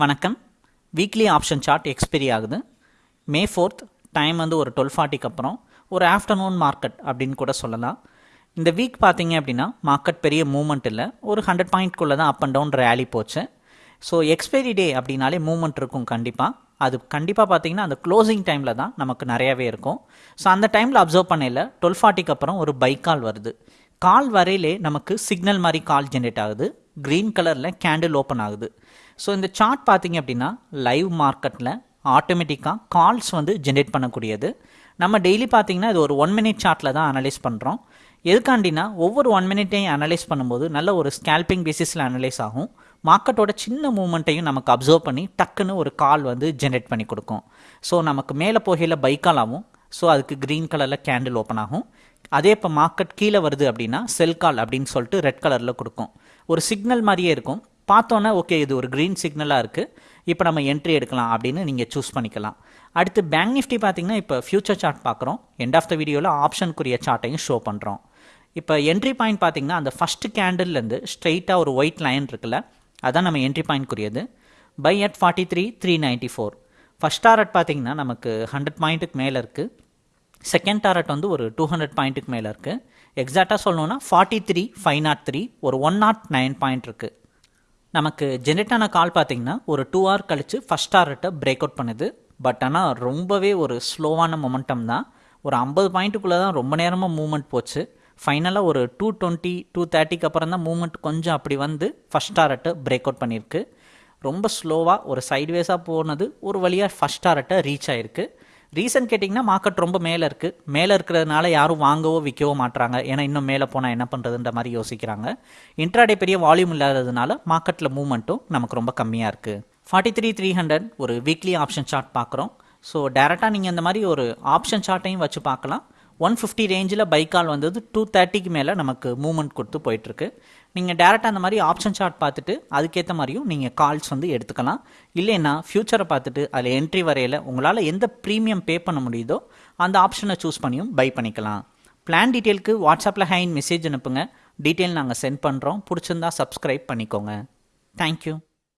வணக்கம். Weekly option chart expiry ஆகுது. மே fourth time வந்து ஒரு டுவெல் ஃபார்ட்டிக்கு அப்புறம் ஒரு ஆஃப்டர்நூன் மார்க்கெட் அப்படின்னு கூட சொல்லலாம். இந்த வீக் பார்த்தீங்க அப்படின்னா மார்க்கெட் பெரிய மூவ்மெண்ட் இல்லை. ஒரு ஹண்ட்ரட் பாயிண்ட்குள்ளே தான் அப் அண்ட் டவுன் ரேலி போச்சு. ஸோ எக்ஸ்பைரி டே அப்படின்னாலே மூவ்மெண்ட் இருக்கும் கண்டிப்பாக அது கண்டிப்பாக பார்த்தீங்கன்னா அந்த க்ளோசிங் டைமில் தான் நமக்கு நிறையாவே இருக்கும். ஸோ அந்த டைமில் அப்சர்வ் பண்ணையில் டுவெல் ஃபார்ட்டிக்கு அப்புறம் ஒரு பைக் கால் வருது. கால் வரையிலே நமக்கு சிக்னல் மாதிரி கால் ஜென்ரேட் ஆகுது. க்ரீன் கலரில் கேண்டில் ஓப்பன் ஆகுது. ஸோ இந்த சார்ட் பார்த்தீங்க அப்படின்னா லைவ் மார்க்கெட்டில் ஆட்டோமேட்டிக்காக கால்ஸ் வந்து ஜென்ரேட் பண்ணக்கூடியது. நம்ம டெய்லி பார்த்தீங்கன்னா இது ஒரு ஒன் மினிட் சார்ட்டில் தான் அனலைஸ் பண்ணுறோம் எதுக்காண்டினா ஒவ்வொரு ஒன் மினிட்டையும் அனலைஸ் பண்ணும்போது நல்ல ஒரு ஸ்கேல்பிங் பேசிஸில் அனலைஸ் ஆகும். மார்க்கெட்டோட சின்ன மூமெண்ட்டையும் நமக்கு அப்சர்வ் பண்ணி டக்குன்னு ஒரு கால் வந்து ஜென்ரேட் பண்ணி கொடுக்கும். ஸோ நமக்கு மேலே போகையில் பைக்கால் ஆகும். ஸோ அதுக்கு க்ரீன் கலரில் கேண்டில் ஓப்பன் ஆகும். அதே இப்போ மார்க்கெட் கீழே வருது அப்படின்னா செல் கால் அப்படின்னு சொல்லிட்டு ரெட் கலரில் கொடுக்கும். ஒரு சிக்னல் மாதிரியே இருக்கும். பார்த்தோன்னே ஓகே இது ஒரு க்ரீன் சிக்னலாக இருக்குது இப்போ நம்ம என்ட்ரி எடுக்கலாம் அப்படின்னு நீங்கள் சூஸ் பண்ணிக்கலாம். அடுத்து பேங்க் நிஃப்டி பார்த்தீங்கன்னா இப்போ ஃபியூச்சர் சார்ட் பார்க்குறோம். எண்ட் ஆஃப் த வீடியோவில் ஆப்ஷனுக்குரிய சார்ட்டையும் ஷோ பண்ணுறோம் இப்போ என்ட்ரி பாயிண்ட் பார்த்தீங்கன்னா அந்த ஃபஸ்ட்டு கேண்டில்லேருந்து ஸ்ட்ரெயிட்டாக ஒரு ஒயிட் லைன் இருக்குல்ல அதான் நம்ம entry பாயிண்ட்க்குரியது buy at forty three three ninety four first target பார்த்தீங்கன்னா நமக்கு ஹண்ட்ரட் பாயிண்ட்டுக்கு மேலே இருக்குது செகண்ட் டாரட் வந்து ஒரு டூ ஹண்ட்ரட் பாயிண்ட்டுக்கு மேலே இருக்குது எக்ஸாக்டாக சொல்லணுன்னா forty three five nought three ஒரு ஒன் நாட் நைன் பாயிண்ட் இருக்குது நமக்கு ஜென்ரேட் ஆன கால் பார்த்தீங்கன்னா ஒரு டூ ஹவர் கழித்து ஃபஸ்ட் ஹார்ட்டை பிரேக் அவுட் பண்ணுது. பட் ஆனால் ரொம்பவே ஒரு ஸ்லோவான மொமெண்டம் தான். ஒரு ஐம்பது பாயிண்ட்டுக்குள்ளே தான் ரொம்ப நேரமாக மூவ்மெண்ட் போச்சு. ஃபைனலாக ஒரு டூ டுவெண்ட்டி டூ தேர்ட்டிக்கு அப்புறம் தான் மூவ்மெண்ட் கொஞ்சம் அப்படி வந்து ஃபஸ்ட் டாரட்டை பிரேக் அவுட் பண்ணியிருக்கு. ரொம்ப ஸ்லோவாக ஒரு சைட்வேஸாக போனது ஒரு வழியாக ஃபஸ்ட் டாரட்டை ரீச் ஆகிருக்கு ரீசன் கேட்டிங்கன்னா மார்க்கெட் ரொம்ப மேலே இருக்குது மேலே இருக்கிறதுனால யாரும் வாங்கவோ விற்கவோ மாட்டுறாங்க ஏன்னா இன்னும் மேலே போனால் என்ன பண்ணுறதுன்ற மாதிரி யோசிக்கிறாங்க. இன்ட்ராடே பெரிய வால்யூம் இல்லாததுனால மார்க்கெட்டில் மூவ்மெண்ட்டும் நமக்கு ரொம்ப கம்மியாக இருக்குது ஃபார்ட்டி த்ரீ த்ரீ ஹண்ட்ரட் ஒரு வீக்லி ஆப்ஷன் சார்ட் பார்க்குறோம் ஸோ டேரெக்டாக நீங்கள் இந்த மாதிரி ஒரு ஆப்ஷன் சார்ட்டையும் வச்சு பார்க்கலாம். ஒன் ஃபிஃப்டி ரேஞ்சில் பைக்கால் வந்தது. டூ தேர்ட்டிக்கு மேலே நமக்கு மூவ்மெண்ட் கொடுத்து போயிட்டுருக்கு. நீங்கள் டேரெக்டாக அந்த மாதிரி ஆப்ஷன் சார்ட் பார்த்துட்டு அதுக்கேற்ற மாதிரியும் நீங்கள் கால்ஸ் வந்து எடுத்துக்கலாம். இல்லைன்னா ஃப்யூச்சரை பார்த்துட்டு அதில் என்ட்ரி வரையில் உங்களால் எந்த ப்ரீமியம் பே பண்ண முடியுதோ அந்த ஆப்ஷனை சூஸ் பண்ணியும் பை பண்ணிக்கலாம். பிளான் டீட்டெயிலுக்கு வாட்ஸ்அப்பில் ஹைன் மெசேஜ் அனுப்புங்க. டீட்டெயில் நாங்கள் சென்ட் பண்ணுறோம் பிடிச்சிருந்தா சப்ஸ்கிரைப் பண்ணிக்கோங்க. தேங்க்யூ